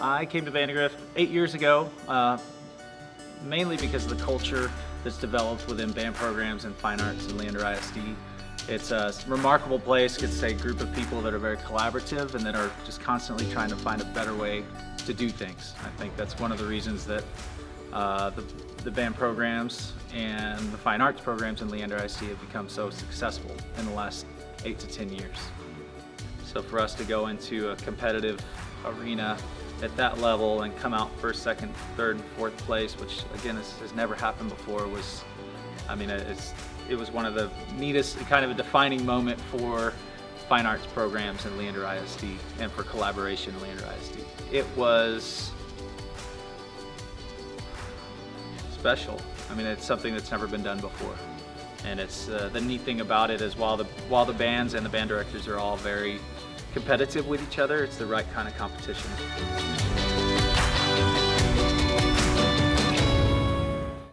I came to Vandegrift eight years ago, uh, mainly because of the culture that's developed within band programs and fine arts in Leander ISD. It's a remarkable place, it's a group of people that are very collaborative and that are just constantly trying to find a better way to do things. I think that's one of the reasons that uh, the, the band programs and the fine arts programs in Leander ISD have become so successful in the last eight to 10 years. So for us to go into a competitive arena at that level and come out first, second, third, and fourth place, which again has, has never happened before, was, I mean, it was one of the neatest, kind of a defining moment for fine arts programs in Leander ISD and for collaboration in Leander ISD. It was special. I mean, it's something that's never been done before. And it's uh, the neat thing about it is while the while the bands and the band directors are all very competitive with each other, it's the right kind of competition.